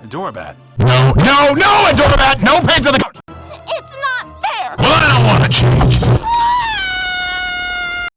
A doormat. No, no, no, a doormat! No pains on the couch! It's not fair! Well, I don't want to change.